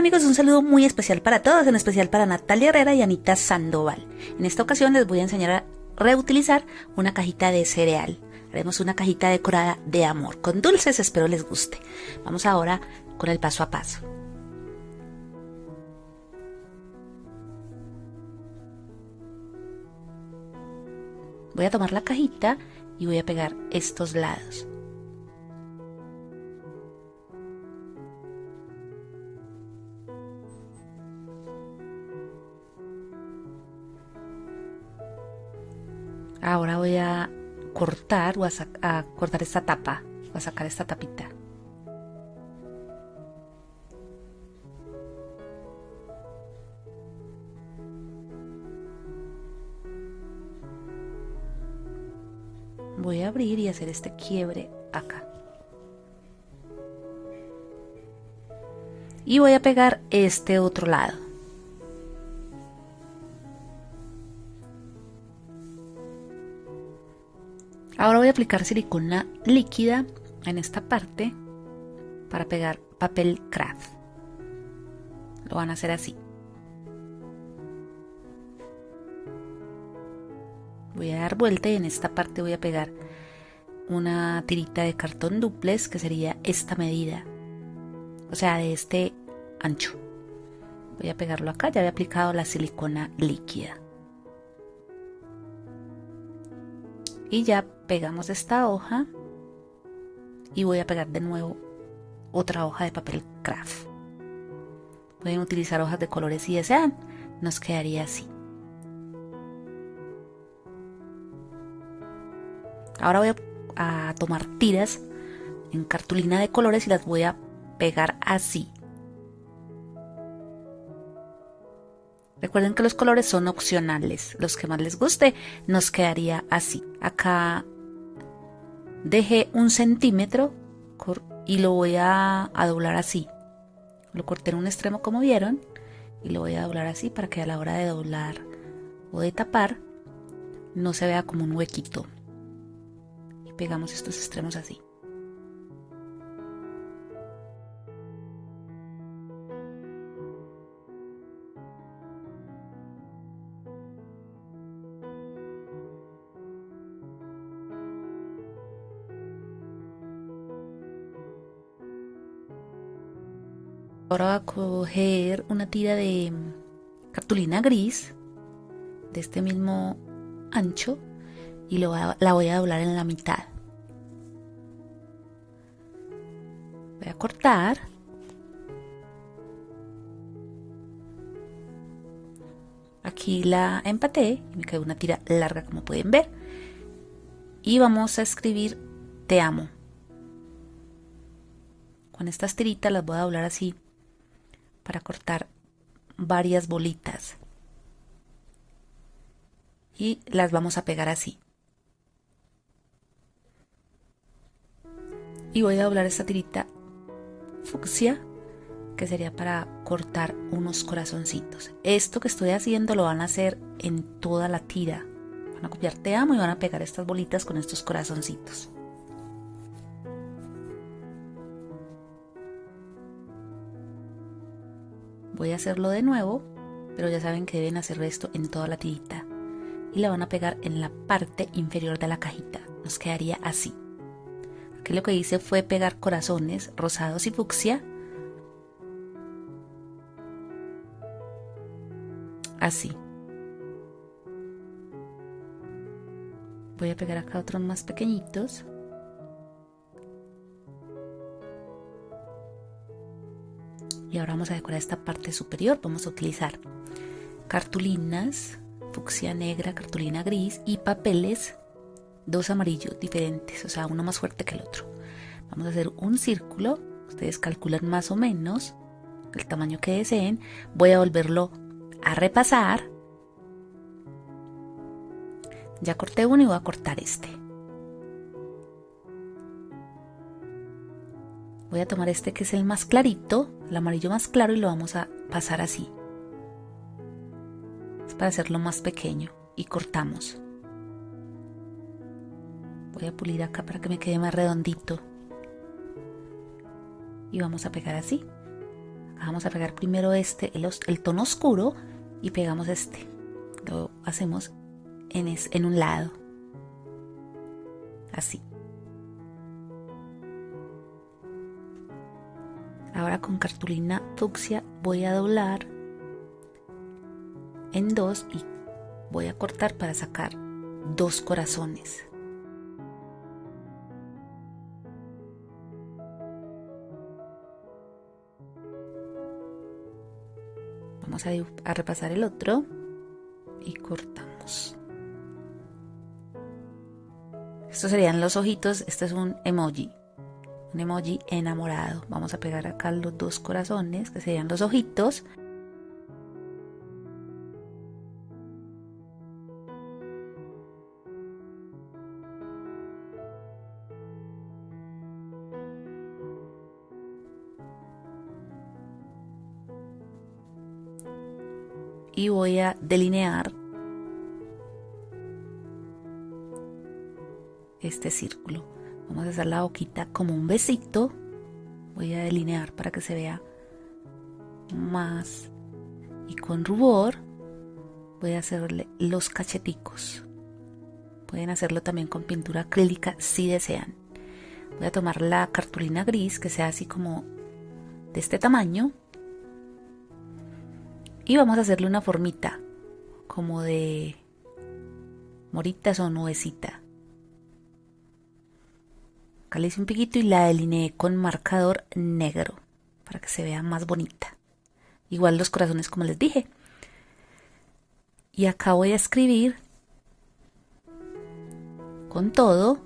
amigos? Un saludo muy especial para todos, en especial para Natalia Herrera y Anita Sandoval. En esta ocasión les voy a enseñar a reutilizar una cajita de cereal. Haremos una cajita decorada de amor, con dulces, espero les guste. Vamos ahora con el paso a paso. Voy a tomar la cajita y voy a pegar estos lados. Ahora voy a cortar o a, cortar esta tapa, voy a sacar esta tapita. Voy a abrir y hacer este quiebre acá. Y voy a pegar este otro lado. Ahora voy a aplicar silicona líquida en esta parte para pegar papel craft. Lo van a hacer así. Voy a dar vuelta y en esta parte voy a pegar una tirita de cartón duplex que sería esta medida. O sea, de este ancho. Voy a pegarlo acá, ya había aplicado la silicona líquida. Y ya pegamos esta hoja y voy a pegar de nuevo otra hoja de papel craft. Pueden utilizar hojas de colores si desean nos quedaría así. Ahora voy a, tomar tiras en cartulina de colores y las voy a pegar así Recuerden que los colores son opcionales. Los que más les guste nos quedaría así. Acá dejé un centímetro y lo voy a, doblar así. Lo corté en un extremo como vieron y lo voy a doblar así para que a la hora de doblar o de tapar no se vea como un huequito. Y pegamos estos extremos así. Ahora voy a coger una tira de cartulina gris de este mismo ancho y la voy a doblar en la mitad. Voy a cortar. Aquí la empaté y me quedó una tira larga como pueden ver. Y vamos a escribir te amo. Con estas tiritas las voy a doblar así para cortar varias bolitas. Y las vamos a pegar así. Y voy a doblar esta tirita fucsia que sería para cortar unos corazoncitos. Esto que estoy haciendo lo van a hacer en toda la tira. Van a copiar te amo y van a pegar estas bolitas con estos corazoncitos Voy a hacerlo de nuevo, pero ya saben que deben hacer esto en toda la tirita. Y la van a pegar en la parte inferior de la cajita. Nos quedaría así. Aquí lo que hice fue pegar corazones rosados y fucsia. Así. Voy a pegar acá otros más pequeñitos. Y ahora vamos a decorar esta parte superior. Vamos a utilizar cartulinas fucsia negra cartulina gris y papeles dos amarillos diferentes o sea uno más fuerte que el otro. Vamos a hacer un círculo. Ustedes calculan más o menos el tamaño que deseen. Voy a volverlo a repasar. Ya corté uno y voy a cortar este Voy a tomar este que es el más clarito, el amarillo más claro y lo vamos a pasar así. Es para hacerlo más pequeño y cortamos. Voy a pulir acá para que me quede más redondito. Y vamos a pegar así. Vamos a pegar primero este, el, tono oscuro, y pegamos este. Lo hacemos en un lado. Así. Ahora con cartulina fucsia voy a doblar en dos y voy a cortar para sacar dos corazones. Vamos a, repasar el otro y cortamos. Estos serían los ojitos, este es un emoji, un emoji enamorado. Vamos a pegar acá los dos corazones, que serían los ojitos. y voy a delinear este círculo. Vamos a hacer la boquita como un besito. Voy a delinear para que se vea más. Y con rubor voy a hacerle los cacheticos. Pueden hacerlo también con pintura acrílica si desean. Voy a tomar la cartulina gris que sea así como de este tamaño. Y vamos a hacerle una formita como de moritas o nubecita. Acá hice un piquito y la delineé con marcador negro para que se vea más bonita. Igual los corazones como les dije. Y acá voy a escribir con todo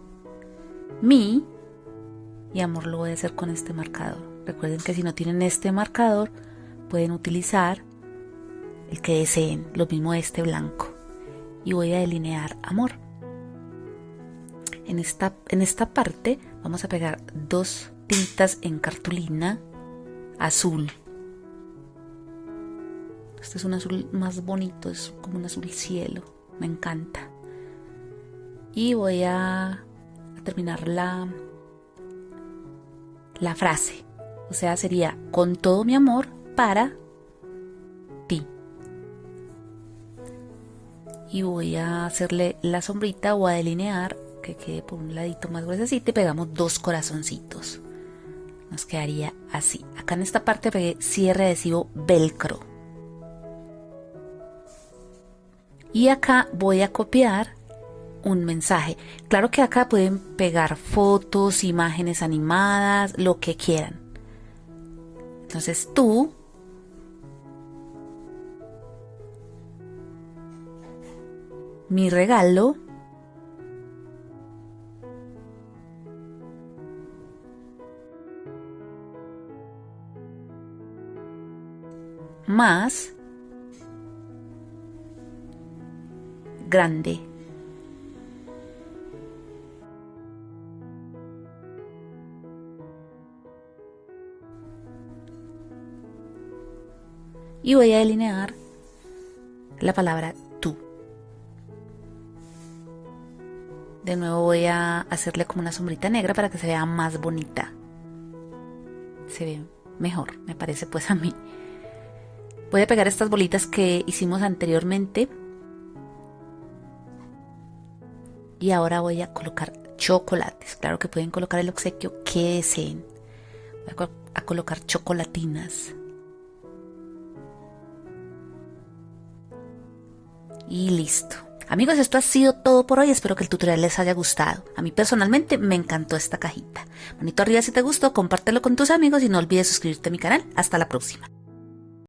mi y amor lo voy a hacer con este marcador. Recuerden que si no tienen este marcador pueden utilizar el que deseen, lo mismo este blanco. Y voy a delinear amor. En esta, en esta parte vamos a pegar dos tintas en cartulina azul. Este es un azul más bonito, es como un azul cielo, me encanta. Y voy a, terminar la, la frase. O sea, sería con todo mi amor para ti. Y voy a hacerle la sombrita o a delinear que quede por un ladito más grueso y te pegamos dos corazoncitos. Nos quedaría así. Acá en esta parte pegué cierre adhesivo velcro. Y acá voy a copiar un mensaje. Claro que acá pueden pegar fotos, imágenes animadas, lo que quieran. Entonces tú mi regalo más grande. Y voy a delinear la palabra tú. De nuevo voy a hacerle como una sombrita negra para que se vea más bonita. Se ve mejor, me parece pues a mí. Voy a pegar estas bolitas que hicimos anteriormente. Y ahora voy a colocar chocolates. Claro que pueden colocar el obsequio que deseen. Voy a, colocar chocolatinas. Y listo. Amigos, esto ha sido todo por hoy. Espero que el tutorial les haya gustado. A mí personalmente me encantó esta cajita. Manito arriba si te gustó, compártelo con tus amigos y no olvides suscribirte a mi canal. Hasta la próxima.